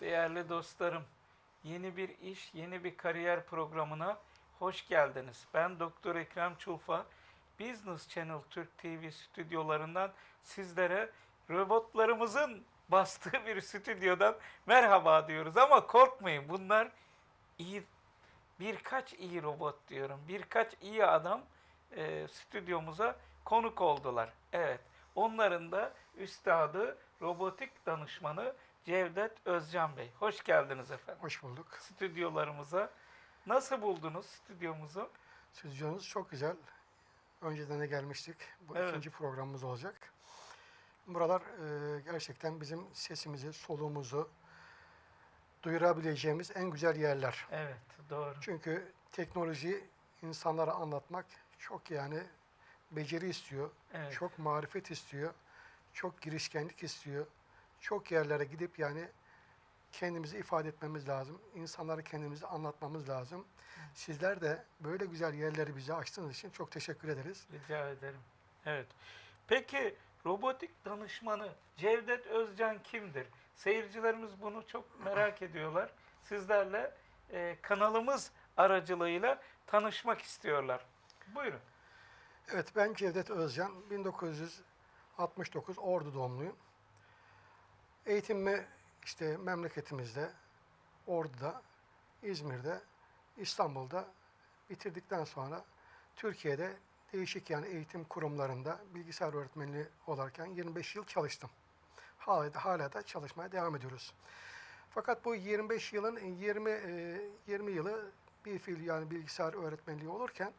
Değerli dostlarım, yeni bir iş, yeni bir kariyer programına hoş geldiniz. Ben Doktor Ekrem Çulfa, Business Channel Türk TV stüdyolarından sizlere robotlarımızın bastığı bir stüdyodan merhaba diyoruz. Ama korkmayın bunlar iyi, birkaç iyi robot diyorum, birkaç iyi adam e, stüdyomuza konuk oldular. Evet, onların da üstadı, robotik danışmanı Cevdet Özcan Bey. Hoş geldiniz efendim Hoş bulduk. stüdyolarımıza. Nasıl buldunuz stüdyomuzu? Stüdyonuz çok güzel. Önceden de gelmiştik. Bu Evet. ikinci programımız olacak. Buralar e, gerçekten bizim sesimizi, soluğumuzu duyurabileceğimiz en güzel yerler. Evet, doğru. Çünkü teknoloji insanlara anlatmak çok yani beceri istiyor, Evet. çok marifet istiyor, çok girişkenlik istiyor. Çok yerlere gidip yani kendimizi ifade etmemiz lazım. İnsanlara kendimizi anlatmamız lazım. Sizler de böyle güzel yerleri bize açtığınız için çok teşekkür ederiz. Rica ederim. Evet. Peki robotik danışmanı Cevdet Özcan kimdir? Seyircilerimiz bunu çok merak ediyorlar. Sizlerle e, kanalımız aracılığıyla tanışmak istiyorlar. Buyurun. Evet ben Cevdet Özcan, 1969 Ordu doğumluyum. Eğitimimi işte memleketimizde, Ordu'da, İzmir'de, İstanbul'da bitirdikten sonra Türkiye'de değişik yani eğitim kurumlarında bilgisayar öğretmenliği olarken 25 yıl çalıştım. Hala da, hala da çalışmaya devam ediyoruz. Fakat bu 25 yılın 20 e, 20 yılı bir fiil yani bilgisayar öğretmenliği olurken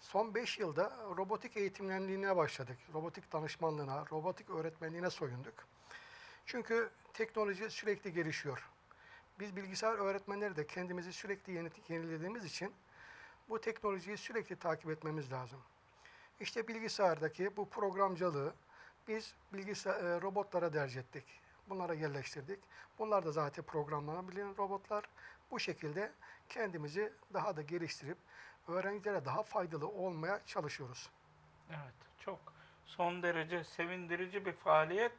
Son 5 yılda robotik eğitimlenliğine başladık. Robotik danışmanlığına, robotik öğretmenliğine soyunduk. Çünkü teknoloji sürekli gelişiyor. Biz bilgisayar öğretmenleri de kendimizi sürekli yeni- yenilediğimiz için bu teknolojiyi sürekli takip etmemiz lazım. İşte bilgisayardaki bu programcılığı biz bilgisayar e, robotlara derc ettik. Bunlara yerleştirdik. Bunlar da zaten programlanabilen robotlar. Bu şekilde kendimizi daha da geliştirip öğrencilere daha faydalı olmaya çalışıyoruz. Evet, çok son derece sevindirici bir faaliyet.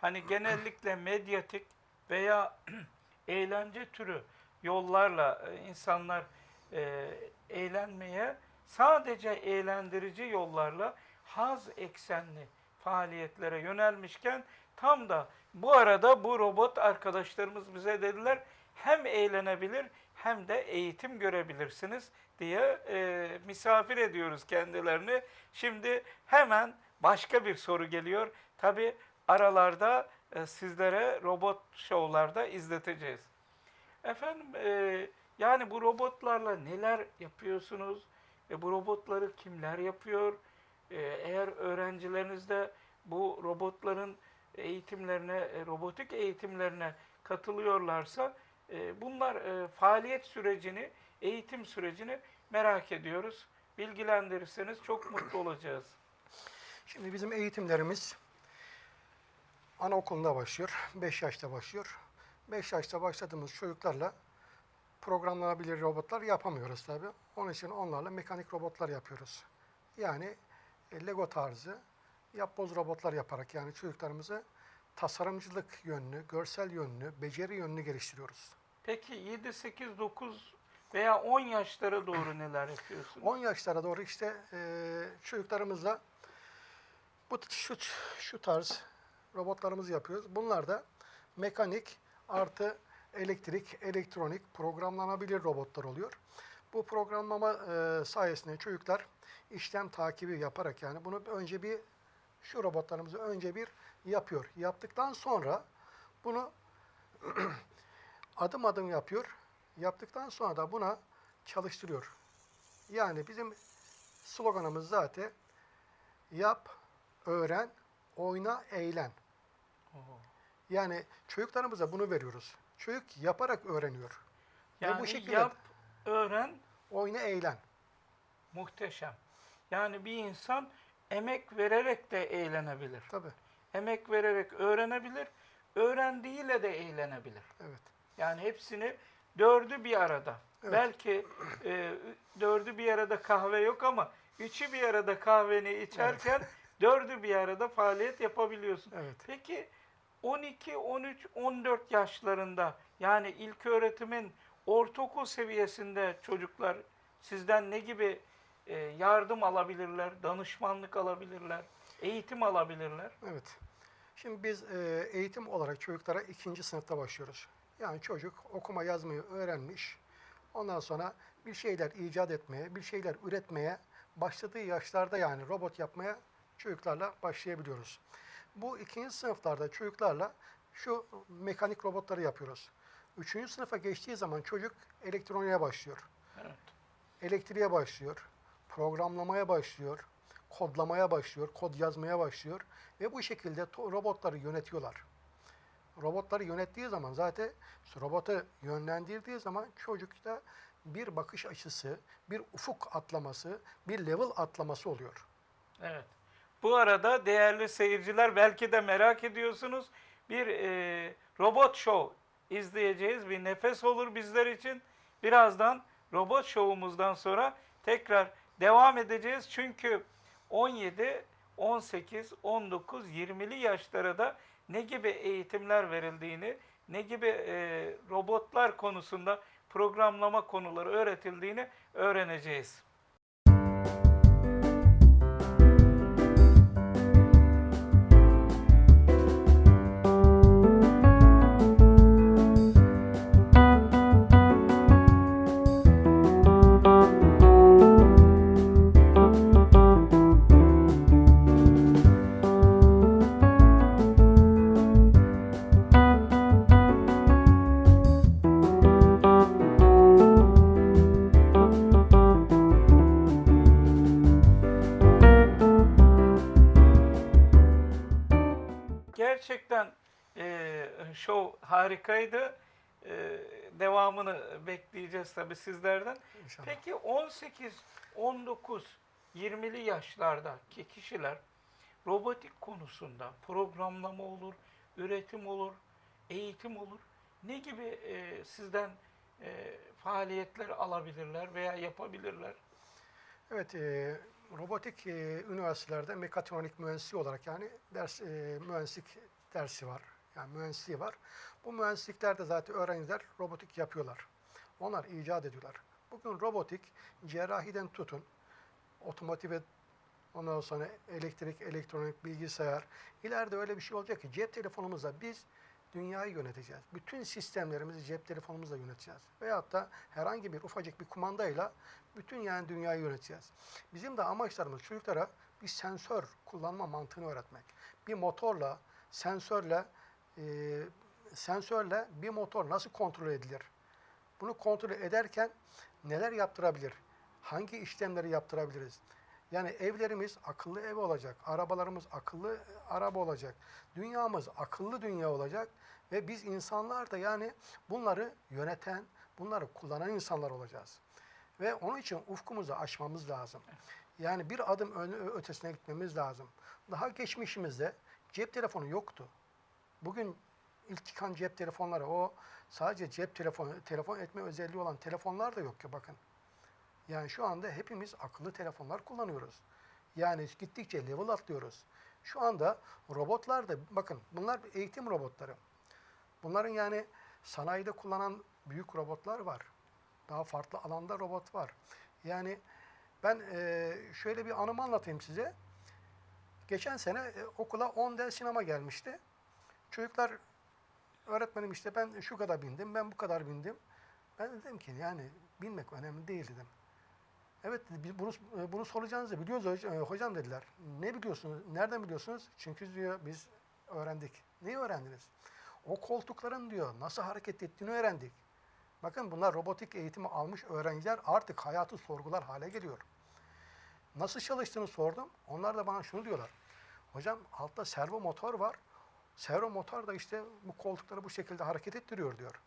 Hani genellikle medyatik veya eğlence türü yollarla e, insanlar e, eğlenmeye sadece eğlendirici yollarla haz eksenli faaliyetlere yönelmişken tam da bu arada bu robot arkadaşlarımız bize dediler hem eğlenebilir hem de eğitim görebilirsiniz diye e, misafir ediyoruz kendilerini. Şimdi hemen başka bir soru geliyor. Tabi aralarda e, sizlere robot şovlarda izleteceğiz. Efendim e, yani bu robotlarla neler yapıyorsunuz? E, bu robotları kimler yapıyor? E, eğer öğrencileriniz de bu robotların eğitimlerine, e, robotik eğitimlerine katılıyorlarsa e, bunlar e, faaliyet sürecini, eğitim sürecini merak ediyoruz. Bilgilendirirseniz çok mutlu olacağız. Şimdi bizim eğitimlerimiz anaokulunda başlıyor. 5 yaşta başlıyor. 5 yaşta başladığımız çocuklarla programlanabilir robotlar yapamıyoruz tabi. Onun için onlarla mekanik robotlar yapıyoruz. Yani e, Lego tarzı yapboz robotlar yaparak yani çocuklarımızı tasarımcılık yönlü, görsel yönlü, beceri yönlü geliştiriyoruz. Peki 7, 8, 9 veya 10 yaşlara doğru neler yapıyorsunuz? 10 yaşlara doğru işte e, çocuklarımızla bu şu, şu tarz robotlarımızı yapıyoruz. Bunlar da mekanik artı elektrik, elektronik, programlanabilir robotlar oluyor. Bu programlama e, sayesinde çocuklar işlem takibi yaparak yani bunu önce bir şu robotlarımızı önce bir yapıyor. Yaptıktan sonra bunu adım adım yapıyor. Yaptıktan sonra da buna çalıştırıyor. Yani bizim sloganımız zaten yap, öğren, oyna, eğlen. Yani çocuklarımıza bunu veriyoruz. Çocuk yaparak öğreniyor. Yani bu şekilde- yap, öğren, Oyna, eğlen. muhteşem. Yani bir insan emek vererek de eğlenebilir. Tabii. Emek vererek öğrenebilir, öğrendiğiyle de eğlenebilir. Evet. Yani hepsini dördü bir arada. Belki e, dördü bir arada kahve yok ama üçü bir arada kahveni içerken dördü bir arada faaliyet yapabiliyorsun. Evet. Peki 12, 13, 14 yaşlarında yani ilk öğretimin ortaokul seviyesinde çocuklar sizden ne gibi e, yardım alabilirler, danışmanlık alabilirler, eğitim alabilirler? Evet. Şimdi biz e, eğitim olarak çocuklara ikinci sınıfta başlıyoruz. Yani çocuk okuma yazmayı öğrenmiş. Ondan sonra bir şeyler icat etmeye, bir şeyler üretmeye başladığı yaşlarda yani robot yapmaya çocuklarla başlayabiliyoruz. Bu ikinci sınıflarda çocuklarla şu mekanik robotları yapıyoruz. Üçüncü sınıfa geçtiği zaman çocuk elektroniğe başlıyor. Evet. Elektriğe başlıyor, programlamaya başlıyor, kodlamaya başlıyor, kod yazmaya başlıyor ve bu şekilde robotları yönetiyorlar. Robotları yönettiği zaman zaten robotu yönlendirdiği zaman çocukta bir bakış açısı, bir ufuk atlaması, bir level atlaması oluyor. Evet. Bu arada değerli seyirciler belki de merak ediyorsunuz. Bir e, robot show izleyeceğiz. Bir nefes olur bizler için. Birazdan robot show'umuzdan sonra tekrar devam edeceğiz. Çünkü 17, 18, 19, 20'li yaşlara da ne gibi eğitimler verildiğini, ne gibi e, robotlar konusunda programlama konuları öğretildiğini öğreneceğiz. Bekleyeceğiz tabii sizlerden. İnşallah. Peki 18, 19, 20'li yaşlardaki kişiler robotik konusunda programlama olur, üretim olur, eğitim olur. Ne gibi e, sizden e, faaliyetler alabilirler veya yapabilirler? Evet, e, robotik e, üniversitelerde mekatronik mühendisliği olarak yani ders e, mühendislik dersi var. Yani mühendisliği var. Bu mühendisliklerde zaten öğrenciler robotik yapıyorlar. Onlar icat ediyorlar. Bugün robotik cerrahiden tutun, otomotive ondan sonra elektrik, elektronik, bilgisayar. İleride öyle bir şey olacak ki cep telefonumuzla biz dünyayı yöneteceğiz. Bütün sistemlerimizi cep telefonumuzla yöneteceğiz. Veyahut da herhangi bir ufacık bir kumandayla bütün yani dünyayı yöneteceğiz. Bizim de amaçlarımız çocuklara bir sensör kullanma mantığını öğretmek. Bir motorla, sensörle, e, sensörle bir motor nasıl kontrol edilir? Bunu kontrol ederken neler yaptırabilir? Hangi işlemleri yaptırabiliriz? Yani evlerimiz akıllı ev olacak, arabalarımız akıllı araba olacak, dünyamız akıllı dünya olacak ve biz insanlar da yani bunları yöneten, bunları kullanan insanlar olacağız. Ve onun için ufkumuzu aşmamız lazım. Yani bir adım ötesine gitmemiz lazım. Daha geçmişimizde cep telefonu yoktu. Bugün ilk çıkan cep telefonları o sadece cep telefonu telefon etme özelliği olan telefonlar da yok ki bakın. Yani şu anda hepimiz akıllı telefonlar kullanıyoruz. Yani gittikçe level atlıyoruz. Şu anda robotlar da bakın bunlar eğitim robotları. Bunların yani sanayide kullanan büyük robotlar var. Daha farklı alanda robot var. Yani ben eee, şöyle bir anımı anlatayım size. Geçen sene e, okula 10 ders sinema gelmişti. Çocuklar öğretmenim işte ben şu kadar bindim, ben bu kadar bindim. Ben de dedim ki yani binmek önemli değil dedim. Evet biz bunu bunu soracağınızı biliyoruz e, hocam dediler. Ne biliyorsunuz? Nereden biliyorsunuz? Çünkü diyor biz öğrendik. Neyi öğrendiniz? O koltukların diyor nasıl hareket ettiğini öğrendik. Bakın bunlar robotik eğitimi almış öğrenciler artık hayatı sorgular hale geliyor. Nasıl çalıştığını sordum. Onlar da bana şunu diyorlar. Hocam altta servo motor var. Servo motor da işte bu koltukları bu şekilde hareket ettiriyor diyor.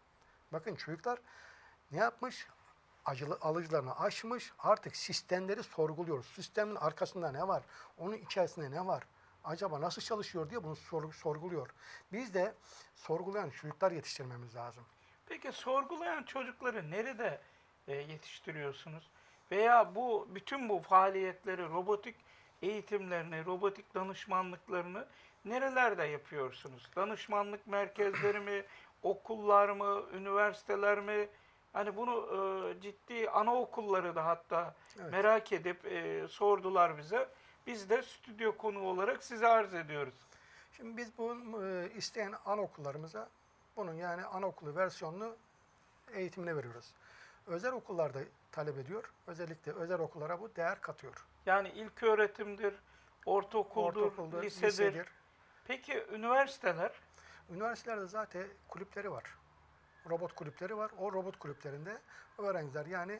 Bakın çocuklar ne yapmış? Acılı, alıcılarını aşmış. Artık sistemleri sorguluyor. Sistemin arkasında ne var? Onun içerisinde ne var? Acaba nasıl çalışıyor diye bunu sor- sorguluyor. Biz de sorgulayan çocuklar yetiştirmemiz lazım. Peki sorgulayan çocukları nerede e, yetiştiriyorsunuz? Veya bu bütün bu faaliyetleri, robotik eğitimlerini, robotik danışmanlıklarını nerelerde yapıyorsunuz? Danışmanlık merkezleri mi, okullar mı, üniversiteler mi? Hani bunu e, ciddi anaokulları da hatta Evet. merak edip e, sordular bize. Biz de stüdyo konu olarak size arz ediyoruz. Şimdi biz bu e, isteyen anaokullarımıza bunun yani anaokulu versiyonunu eğitimine veriyoruz. Özel okullarda talep ediyor. Özellikle özel okullara bu değer katıyor. Yani ilk öğretimdir, ortaokuldur, Ortaokulda, lisedir. lisedir. Peki üniversiteler? Üniversitelerde zaten kulüpleri var. Robot kulüpleri var. O robot kulüplerinde öğrenciler yani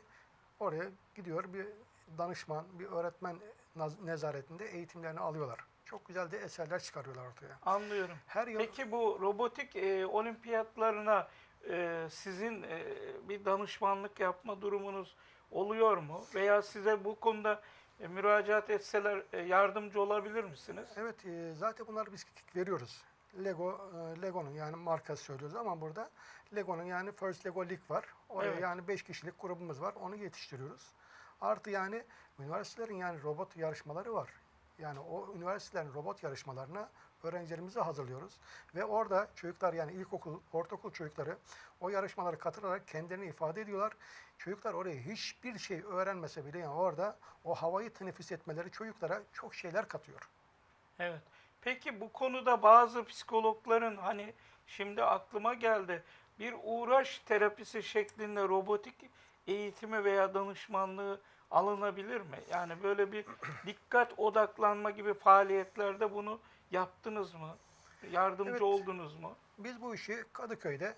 oraya gidiyor bir danışman, bir öğretmen nezaretinde eğitimlerini alıyorlar. Çok güzel de eserler çıkarıyorlar ortaya. Anlıyorum. Her yıl Peki bu robotik e, olimpiyatlarına e, sizin e, bir danışmanlık yapma durumunuz oluyor mu? Veya size bu konuda e, müracaat etseler e, yardımcı olabilir misiniz? Evet, e, zaten bunları biz veriyoruz. Lego, e, Lego'nun yani markası söylüyoruz ama burada Lego'nun yani First Lego League var. Oraya Evet. yani 5 kişilik grubumuz var. Onu yetiştiriyoruz. Artı yani üniversitelerin yani robot yarışmaları var. Yani o üniversitelerin robot yarışmalarına öğrencilerimizi hazırlıyoruz. Ve orada çocuklar yani ilkokul, ortaokul çocukları o yarışmalara katılarak kendilerini ifade ediyorlar. Çocuklar oraya hiçbir şey öğrenmese bile yani orada o havayı teneffüs etmeleri çocuklara çok şeyler katıyor. Evet. Peki bu konuda bazı psikologların hani şimdi aklıma geldi bir uğraş terapisi şeklinde robotik eğitimi veya danışmanlığı alınabilir mi? Yani böyle bir dikkat odaklanma gibi faaliyetlerde bunu yaptınız mı? Yardımcı Evet. oldunuz mu? Biz bu işi Kadıköy'de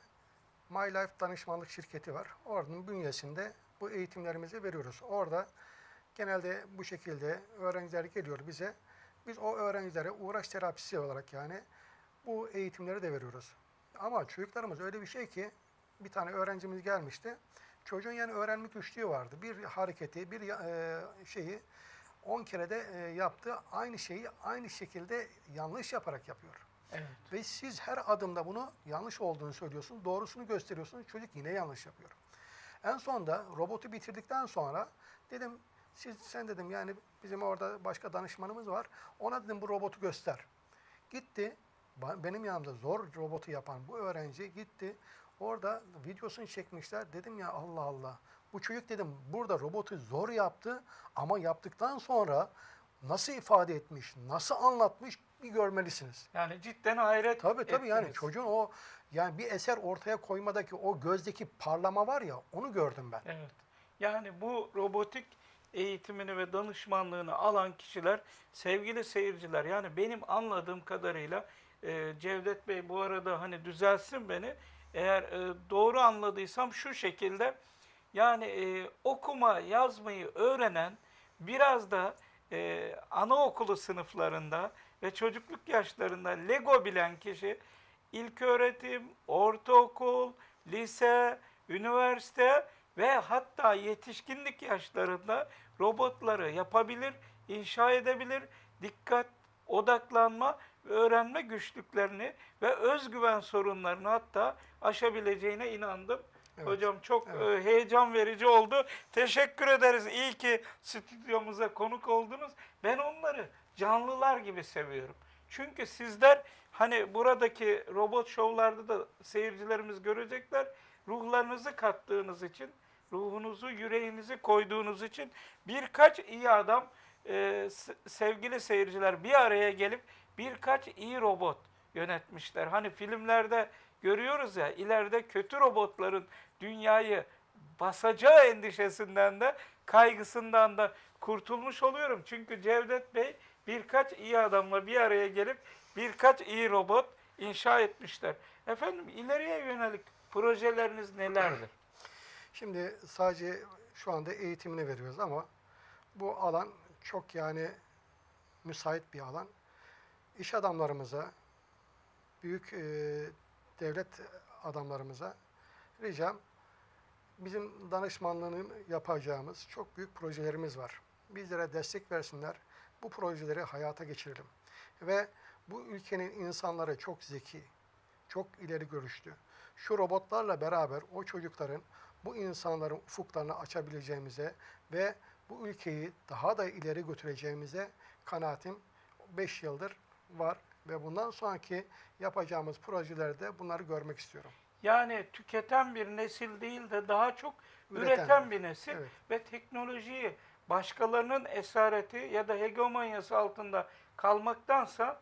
My Life danışmanlık şirketi var. Oranın bünyesinde bu eğitimlerimizi veriyoruz. Orada genelde bu şekilde öğrenciler geliyor bize. Biz o öğrencilere uğraş terapisi olarak yani bu eğitimleri de veriyoruz. Ama çocuklarımız öyle bir şey ki bir tane öğrencimiz gelmişti. Çocuğun yani öğrenme güçlüğü vardı. Bir hareketi, bir e, şeyi 10 kere de e, yaptı. Aynı şeyi aynı şekilde yanlış yaparak yapıyor. Evet. Ve siz her adımda bunu yanlış olduğunu söylüyorsunuz, doğrusunu gösteriyorsunuz. Çocuk yine yanlış yapıyor. En sonunda robotu bitirdikten sonra dedim siz sen dedim yani bizim orada başka danışmanımız var. Ona dedim bu robotu göster. Gitti. Benim yanımda zor robotu yapan bu öğrenci gitti. Orada videosunu çekmişler. Dedim ya Allah Allah. Bu çocuk dedim burada robotu zor yaptı ama yaptıktan sonra nasıl ifade etmiş, nasıl anlatmış bir görmelisiniz. Yani cidden hayret Tabii tabii yani ettiniz. çocuğun o yani bir eser ortaya koymadaki o gözdeki parlama var ya onu gördüm ben. Evet. Yani bu robotik eğitimini ve danışmanlığını alan kişiler sevgili seyirciler yani benim anladığım kadarıyla e, Cevdet Bey bu arada hani düzelsin beni eğer e, doğru anladıysam şu şekilde yani e, okuma yazmayı öğrenen biraz da e, anaokulu sınıflarında ve çocukluk yaşlarında Lego bilen kişi ilköğretim, ortaokul, lise, üniversite ve hatta yetişkinlik yaşlarında robotları yapabilir, inşa edebilir, dikkat, odaklanma ve öğrenme güçlüklerini ve özgüven sorunlarını hatta aşabileceğine inandım. Evet, Hocam çok evet. e, heyecan verici oldu. Teşekkür ederiz. İyi ki stüdyomuza konuk oldunuz. Ben onları canlılar gibi seviyorum. Çünkü sizler hani buradaki robot şovlarda da seyircilerimiz görecekler. Ruhlarınızı kattığınız için, ruhunuzu, yüreğinizi koyduğunuz için birkaç iyi adam, e, sevgili seyirciler bir araya gelip birkaç iyi robot yönetmişler. Hani filmlerde görüyoruz ya ileride kötü robotların dünyayı basacağı endişesinden de kaygısından da kurtulmuş oluyorum. Çünkü Cevdet Bey birkaç iyi adamla bir araya gelip birkaç iyi robot inşa etmişler. Efendim ileriye yönelik projeleriniz nelerdir? Şimdi sadece şu anda eğitimini veriyoruz ama bu alan çok yani müsait bir alan. İş adamlarımıza, büyük e, devlet adamlarımıza ricam bizim danışmanlığını yapacağımız çok büyük projelerimiz var. Bizlere destek versinler. Bu projeleri hayata geçirelim. Ve bu ülkenin insanları çok zeki, çok ileri görüşlü. Şu robotlarla beraber o çocukların bu insanların ufuklarını açabileceğimize ve bu ülkeyi daha da ileri götüreceğimize kanaatim 5 yıldır var ve bundan sonraki yapacağımız projelerde bunları görmek istiyorum. Yani tüketen bir nesil değil de daha çok Üreten. üreten, bir nesil Evet. ve teknolojiyi başkalarının esareti ya da hegemonyası altında kalmaktansa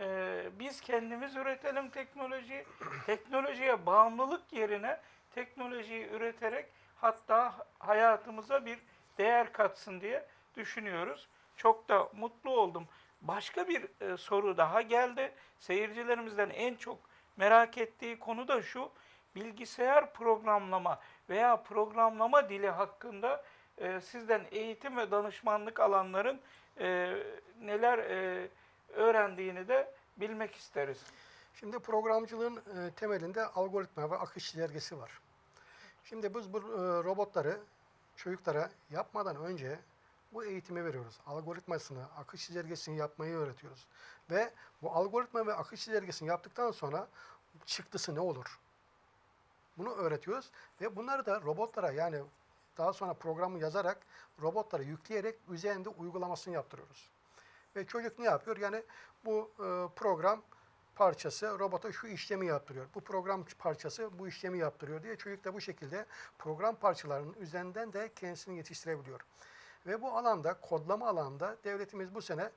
e, biz kendimiz üretelim teknolojiyi. Teknolojiye bağımlılık yerine teknolojiyi üreterek hatta hayatımıza bir değer katsın diye düşünüyoruz. Çok da mutlu oldum. Başka bir e, soru daha geldi. Seyircilerimizden en çok merak ettiği konu da şu. Bilgisayar programlama veya programlama dili hakkında e, sizden eğitim ve danışmanlık alanların e, neler e, öğrendiğini de bilmek isteriz. Şimdi programcılığın e, temelinde algoritma ve akış çizelgesi var. Şimdi biz bu e, robotları çocuklara yapmadan önce bu eğitimi veriyoruz. Algoritmasını, akış çizelgesini yapmayı öğretiyoruz. Ve bu algoritma ve akış çizelgesini yaptıktan sonra çıktısı ne olur? Bunu öğretiyoruz ve bunları da robotlara yani daha sonra programı yazarak robotlara yükleyerek üzerinde uygulamasını yaptırıyoruz. Ve çocuk ne yapıyor? Yani bu e, program parçası robota şu işlemi yaptırıyor. Bu program parçası bu işlemi yaptırıyor diye çocuk da bu şekilde program parçalarının üzerinden de kendisini yetiştirebiliyor. Ve bu alanda, kodlama alanda devletimiz bu sene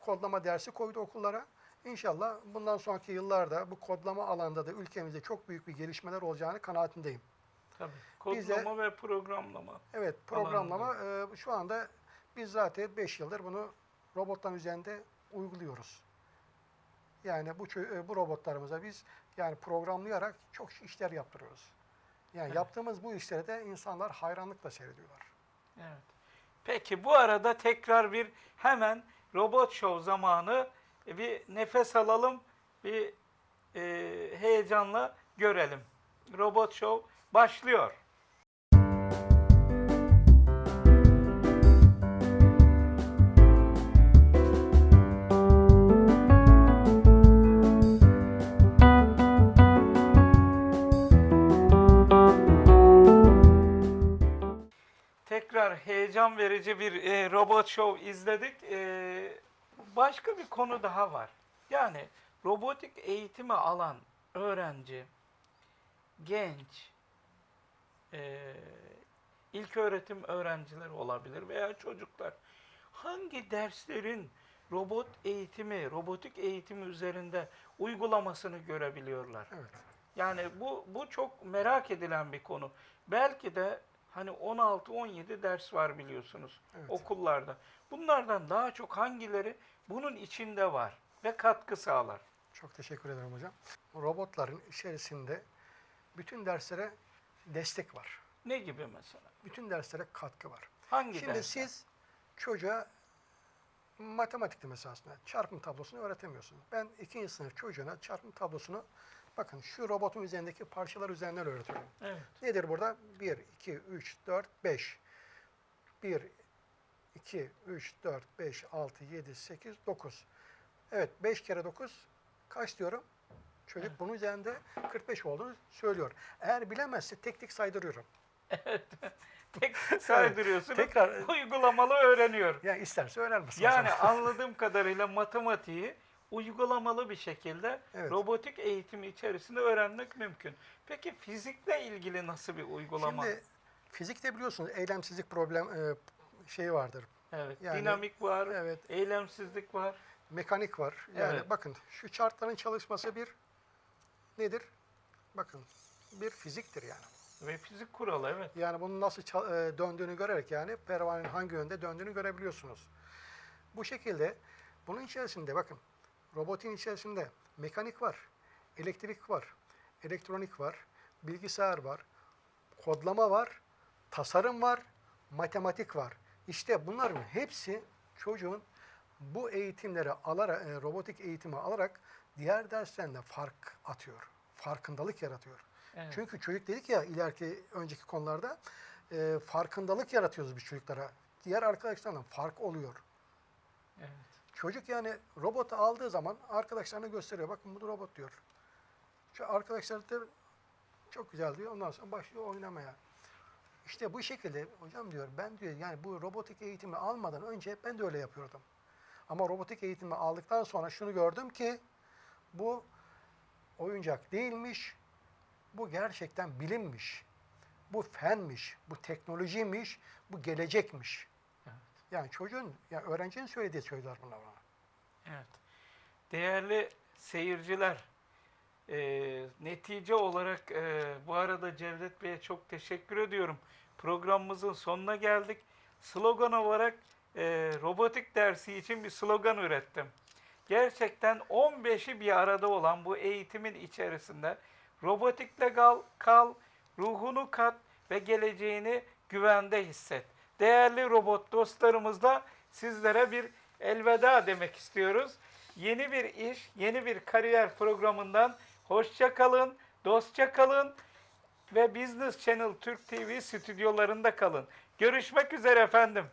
kodlama dersi koydu okullara. İnşallah bundan sonraki yıllarda bu kodlama alanda da ülkemizde çok büyük bir gelişmeler olacağını kanaatindeyim. Tabii. Bize- Kodlama ve programlama. Evet, programlama e, şu anda biz zaten 5 yıldır bunu robotların üzerinde uyguluyoruz. Yani bu e, bu robotlarımıza biz yani programlayarak çok işler yaptırıyoruz. Yani Evet. yaptığımız bu işleri de insanlar hayranlıkla seyrediyorlar. Evet. Peki bu arada tekrar bir hemen robot show zamanı e, bir nefes alalım, bir e, heyecanla görelim. Robot show başlıyor. Verici bir e, robot show izledik. E, başka bir konu daha var. Yani robotik eğitimi alan öğrenci, genç, e, ilk öğretim öğrencileri olabilir veya çocuklar hangi derslerin robot eğitimi, robotik eğitimi üzerinde uygulamasını görebiliyorlar? Evet. Yani bu bu çok merak edilen bir konu. Belki de hani 16-17 ders var biliyorsunuz Evet. okullarda. Bunlardan daha çok hangileri bunun içinde var ve katkı sağlar? Çok teşekkür ederim hocam. Robotların içerisinde bütün derslere destek var. Ne gibi mesela? Bütün derslere katkı var. Hangi Şimdi dersler? siz çocuğa matematikte mesela aslında çarpım tablosunu öğretemiyorsunuz. Ben ikinci sınıf çocuğuna çarpım tablosunu bakın şu robotun üzerindeki parçalar üzerinden öğretiyorum. Evet. Nedir burada? 1, 2, 3, 4, 5. 1, 2, 3, 4, 5, 6, 7, 8, 9. Evet 5 kere 9 kaç diyorum? Çocuk Evet. bunun üzerinde 45 olduğunu söylüyor. Eğer bilemezse tek tek saydırıyorum. Tek saydırıyorsunuz. Tekrar Uygulamalı öğreniyor. yani isterse öğrenmesin. Yani anladığım kadarıyla matematiği uygulamalı bir şekilde Evet. robotik eğitimi içerisinde öğrenmek mümkün. Peki fizikle ilgili nasıl bir uygulama? Şimdi fizikte biliyorsunuz eylemsizlik problem e, şeyi vardır. evet, yani- dinamik var, Evet, eylemsizlik var. mekanik var. Yani Evet. bakın şu çarkların çalışması bir nedir? Bakın bir fiziktir yani. Ve fizik kuralı evet. Yani bunun nasıl e, döndüğünü görerek yani pervanenin hangi yönde döndüğünü görebiliyorsunuz. Bu şekilde bunun içerisinde bakın robotin içerisinde mekanik var, elektrik var, elektronik var, bilgisayar var, kodlama var, tasarım var, matematik var. İşte bunların hepsi çocuğun bu eğitimleri alarak, e, robotik eğitimi alarak diğer derslerinde fark atıyor. Farkındalık yaratıyor. evet. Çünkü çocuk dedik ya ileriki önceki konularda e, farkındalık yaratıyoruz biz çocuklara. Diğer arkadaşlarla fark oluyor. evet. Çocuk yani robotu aldığı zaman arkadaşlarına gösteriyor. Bakın bu robot diyor. Şu arkadaşlar da çok güzel diyor. Ondan sonra başlıyor oynamaya. İşte bu şekilde hocam diyor ben diyor yani bu robotik eğitimi almadan önce ben de öyle yapıyordum. Ama robotik eğitimi aldıktan sonra şunu gördüm ki bu oyuncak değilmiş. Bu gerçekten bilimmiş. Bu fenmiş, bu teknolojiymiş, bu gelecekmiş. Yani çocuğun, yani öğrencinin söylediği sözler bunlar bana. Evet. Değerli seyirciler, e, netice olarak e, bu arada Cevdet Bey'e çok teşekkür ediyorum. Programımızın sonuna geldik. Slogan olarak e, robotik dersi için bir slogan ürettim. Gerçekten 15'i bir arada olan bu eğitimin içerisinde robotikle kal, kal, ruhunu kat ve geleceğini güvende hisset. Değerli robot dostlarımızla sizlere bir elveda demek istiyoruz. Yeni bir iş, yeni bir kariyer programından hoşça kalın, dostça kalın ve Business Channel Türk TV stüdyolarında kalın. Görüşmek üzere efendim.